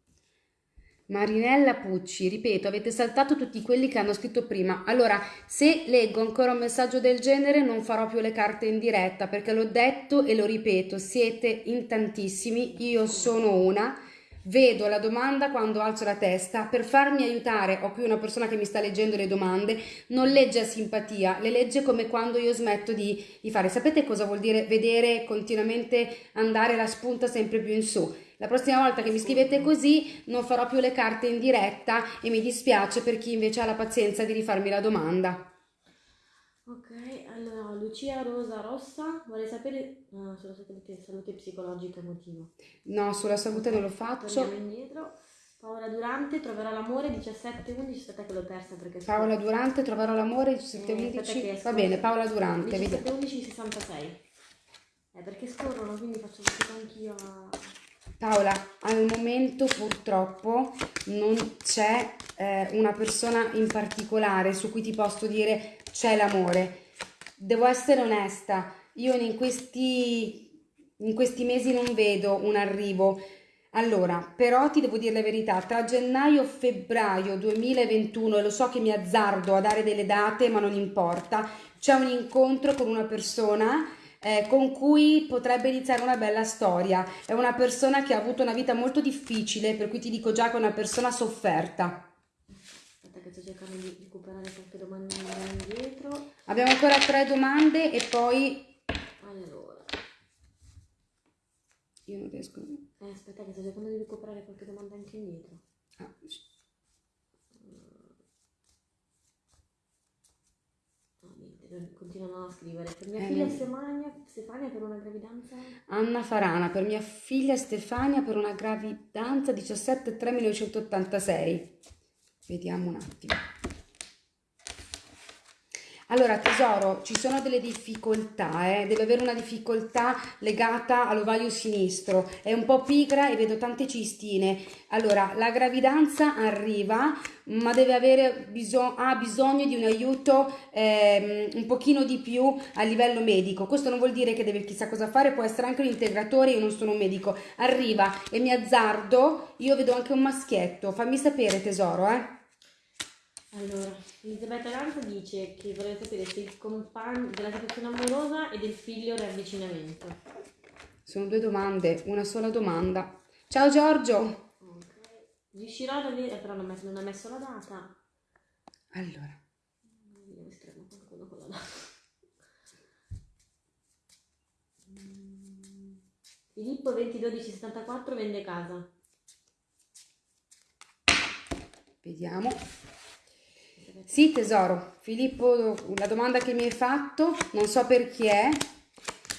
Marinella Pucci, ripeto, avete saltato tutti quelli che hanno scritto prima. Allora, se leggo ancora un messaggio del genere, non farò più le carte in diretta perché l'ho detto e lo ripeto, siete in tantissimi, io sono una. Vedo la domanda quando alzo la testa, per farmi aiutare, ho qui una persona che mi sta leggendo le domande, non legge a simpatia, le legge come quando io smetto di, di fare. Sapete cosa vuol dire vedere continuamente andare la spunta sempre più in su? La prossima volta che mi scrivete così non farò più le carte in diretta e mi dispiace per chi invece ha la pazienza di rifarmi la domanda. Ok, allora Lucia Rosa Rossa vorrei sapere no, sulla salute, salute psicologica emotiva. No, sulla salute non lo faccio. Torniamo indietro. Paola Durante troverò l'amore 17-11, aspetta che l'ho persa perché Paola Durante troverò l'amore 17-11. Eh, Va bene, Paola Durante, vediamo. 17-11 66. Eh, perché scorrono, quindi faccio fatica anch'io a... Paola, al momento purtroppo non c'è eh, una persona in particolare su cui ti posso dire c'è l'amore. Devo essere onesta, io in questi, in questi mesi non vedo un arrivo. Allora, però ti devo dire la verità, tra gennaio e febbraio 2021, e lo so che mi azzardo a dare delle date, ma non importa, c'è un incontro con una persona eh, con cui potrebbe iniziare una bella storia. È una persona che ha avuto una vita molto difficile, per cui ti dico già che è una persona sofferta. Aspetta che sto cercando di recuperare qualche domanda indietro. Abbiamo ancora tre domande e poi... Allora. Io non riesco... Eh, aspetta che sto cercando di recuperare qualche domanda anche indietro. Ah, No, niente, continuano a scrivere. Per mia Eh, figlia. Stefania, Stefania per una gravidanza... Anna Farana, per mia figlia Stefania per una gravidanza 17 3 1986. Vediamo un attimo. Allora, tesoro, ci sono delle difficoltà, eh? deve avere una difficoltà legata all'ovaio sinistro, è un po' pigra e vedo tante cistine. Allora, la gravidanza arriva, ma deve avere biso- ha bisogno di un aiuto ehm, un pochino di più a livello medico. Questo non vuol dire che deve chissà cosa fare, può essere anche un integratore, io non sono un medico. Arriva e mi azzardo, io vedo anche un maschietto. Fammi sapere, tesoro, eh? Allora, Elisabetta Lanza dice che vorrebbe sapere se il compagno della situazione amorosa e del figlio riavvicinamento. Sono due domande, una sola domanda. Ciao Giorgio! Ok. Riuscirò ad avere, però non, ha messo la data. Allora, se trovo qualcuno con la data. Mm. Filippo 201274 vende casa. vediamo. Sì, tesoro. Filippo, la domanda che mi hai fatto, non so per chi è,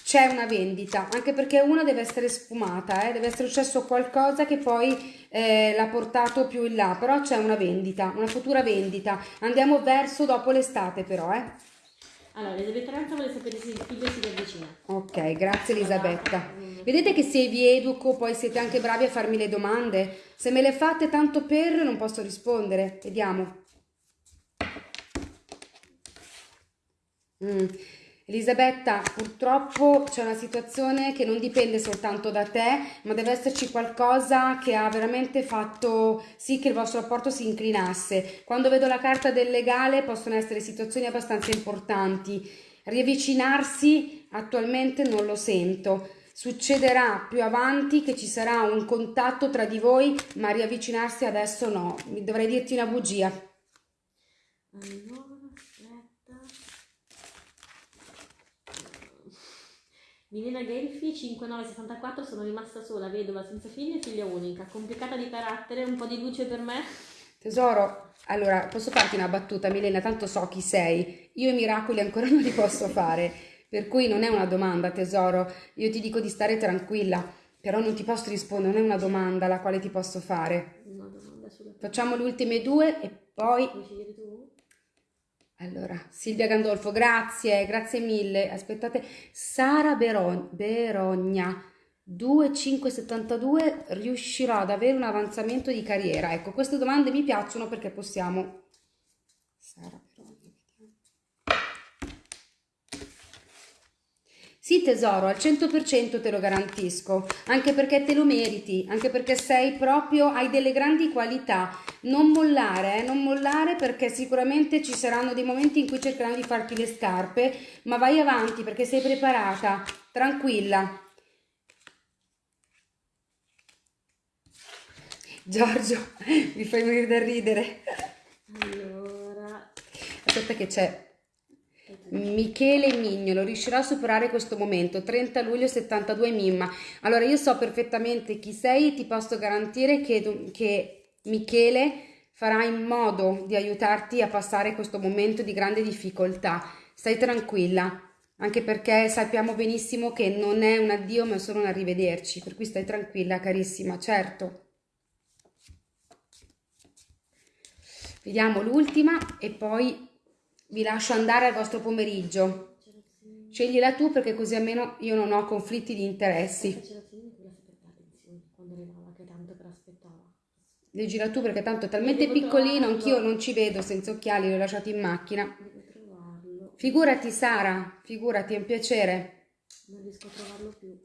c'è una vendita, anche perché una deve essere sfumata, eh, deve essere successo qualcosa che poi eh, l'ha portato più in là, però c'è una vendita, una futura vendita. Andiamo verso dopo l'estate però, eh. Allora, Elisabetta Lanza vuole sapere se il figlio si riavvicina. Ok, grazie Elisabetta. Vedete che se vi educo poi siete anche bravi a farmi le domande? Se me le fate tanto per non posso rispondere. Vediamo. Mm. Elisabetta, purtroppo c'è una situazione che non dipende soltanto da te, ma deve esserci qualcosa che ha veramente fatto sì che il vostro rapporto si inclinasse. Quando vedo la carta del legale possono essere situazioni abbastanza importanti. Riavvicinarsi attualmente non lo sento. Succederà più avanti che ci sarà un contatto tra di voi, ma riavvicinarsi adesso no. Dovrei dirti una bugia. Allora, aspetta. Milena Gelfi 5964 sono rimasta sola, vedova, senza figli e figlia unica, complicata di carattere, un po' di luce per me. Tesoro, allora posso farti una battuta, Milena? Tanto so chi sei. Io i miracoli ancora non li posso fare, per cui non è una domanda, tesoro. Io ti dico di stare tranquilla. Però non ti posso rispondere, non è una domanda alla quale ti posso fare. Una domanda sulla Facciamo le ultime due e poi... Scegliere tu? Allora, Silvia Gandolfo, grazie, grazie mille. Aspettate, Sara Beron- Berogna, 2572, riuscirò ad avere un avanzamento di carriera? Ecco, queste domande mi piacciono perché possiamo... Sara Berogna, vediamo. Sì tesoro, al 100% te lo garantisco, anche perché te lo meriti, anche perché sei proprio, hai delle grandi qualità. Non mollare, eh, non mollare perché sicuramente ci saranno dei momenti in cui cercheranno di farti le scarpe, ma vai avanti perché sei preparata, tranquilla. Giorgio, mi fai morire da ridere. Allora, Aspetta che c'è Michele Mignolo riuscirà a superare questo momento? 30 luglio 72 Mimma. Allora io so perfettamente chi sei e ti posso garantire che, che Michele farà in modo di aiutarti a passare questo momento di grande difficoltà. Stai tranquilla anche perché sappiamo benissimo che non è un addio ma solo un arrivederci per cui stai tranquilla carissima certo. Vediamo l'ultima e poi vi lascio andare al vostro pomeriggio. Sceglila tu perché così almeno io non ho conflitti di interessi. Leggila tu perché tanto è talmente piccolino, anch'io non ci vedo senza occhiali, li ho lasciati in macchina. Figurati Sara, figurati, è un piacere. Non riesco a trovarlo più.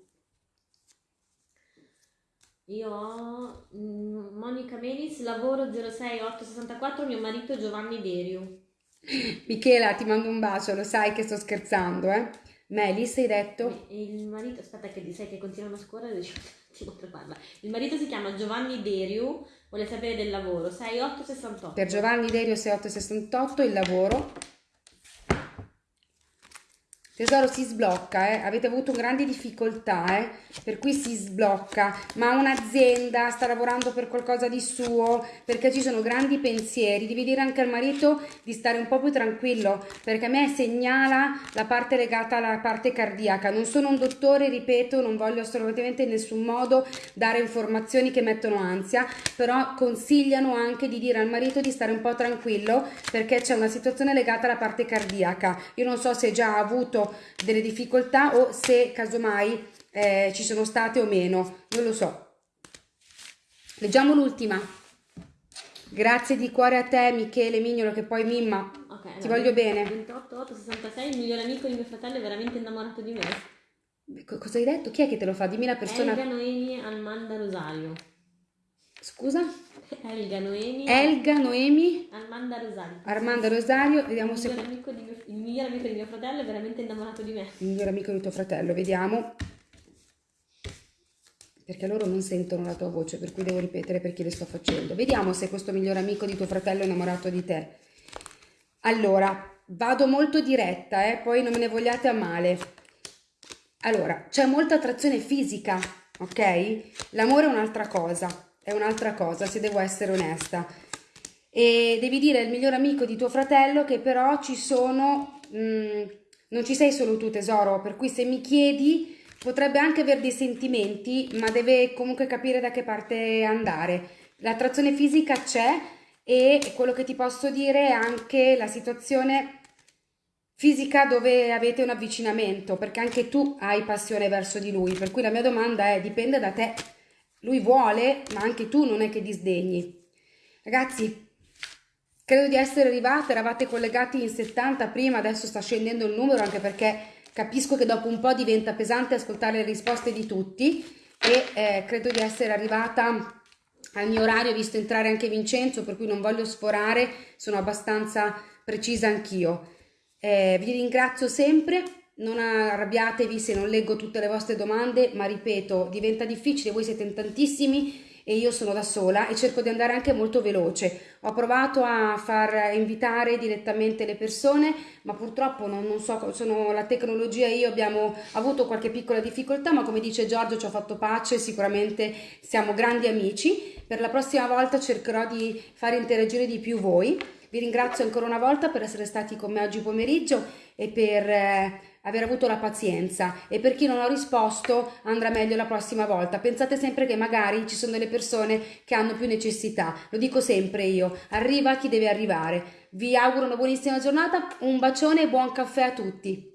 Io ho mm, Monica Menis, lavoro 06864, mio marito Giovanni Deriu. Michela, ti mando un bacio, lo sai che sto scherzando, eh? Melis, hai detto? Il marito, aspetta che sai che continuano a scorrere, devo trovarla. Il marito si chiama Giovanni Deriu, vuole sapere del lavoro, 6868. Per Giovanni Derio 6868 il lavoro. Tesoro si sblocca, eh? avete avuto grandi difficoltà, eh? per cui si sblocca, ma un'azienda sta lavorando per qualcosa di suo, perché ci sono grandi pensieri, devi dire anche al marito di stare un po' più tranquillo, perché a me segnala la parte legata alla parte cardiaca, non sono un dottore, ripeto, non voglio assolutamente in nessun modo dare informazioni che mettono ansia, però consigliano anche di dire al marito di stare un po' tranquillo, perché c'è una situazione legata alla parte cardiaca, io non so se già ha avuto delle difficoltà o se casomai eh, ci sono state o meno, non lo so. Leggiamo l'ultima. Grazie di cuore a te Michele Mignolo che poi Mimma, Ok, ti allora, voglio bene. 28, 8, 66, il migliore amico di mio fratello è veramente innamorato di me. Co- Cosa hai detto? Chi è che te lo fa? Dimmi la persona. Elga Noemi Almanda Rosario. Scusa? Elga Noemi Elga Noemi Almanda Rosario. Armando Rosario, vediamo il se migliore, amico di mio, il migliore amico di mio fratello è veramente innamorato di me. il migliore amico di tuo fratello, vediamo. Perché loro non sentono la tua voce, per cui devo ripetere perché le sto facendo. Vediamo se questo migliore amico di tuo fratello è innamorato di te. Allora, vado molto diretta, eh, poi non me ne vogliate a male. Allora, c'è molta attrazione fisica, ok? L'amore è un'altra cosa, è un'altra cosa, se devo essere onesta. E devi dire al miglior amico di tuo fratello che però ci sono, mm, non ci sei solo tu tesoro, per cui se mi chiedi potrebbe anche avere dei sentimenti, ma deve comunque capire da che parte andare. L'attrazione fisica c'è e quello che ti posso dire è anche la situazione fisica dove avete un avvicinamento, perché anche tu hai passione verso di lui, per cui la mia domanda è dipende da te. Lui vuole, ma anche tu non è che disdegni. Ragazzi, credo di essere arrivata, eravate collegati in 70 prima, adesso sta scendendo il numero anche perché capisco che dopo un po' diventa pesante ascoltare le risposte di tutti e eh, credo di essere arrivata al mio orario, visto entrare anche Vincenzo, per cui non voglio sforare, sono abbastanza precisa anch'io. Eh, vi ringrazio sempre, non arrabbiatevi se non leggo tutte le vostre domande, ma ripeto, diventa difficile, voi siete in tantissimi e io sono da sola e cerco di andare anche molto veloce. Ho provato a far invitare direttamente le persone, ma purtroppo non, non so, sono la tecnologia e io abbiamo avuto qualche piccola difficoltà, ma come dice Giorgio ci ho fatto pace, sicuramente siamo grandi amici. Per la prossima volta cercherò di fare interagire di più voi. Vi ringrazio ancora una volta per essere stati con me oggi pomeriggio e per eh, aver avuto la pazienza e per chi non ho risposto andrà meglio la prossima volta. Pensate sempre che magari ci sono delle persone che hanno più necessità, lo dico sempre io, arriva chi deve arrivare. Vi auguro una buonissima giornata, un bacione e buon caffè a tutti.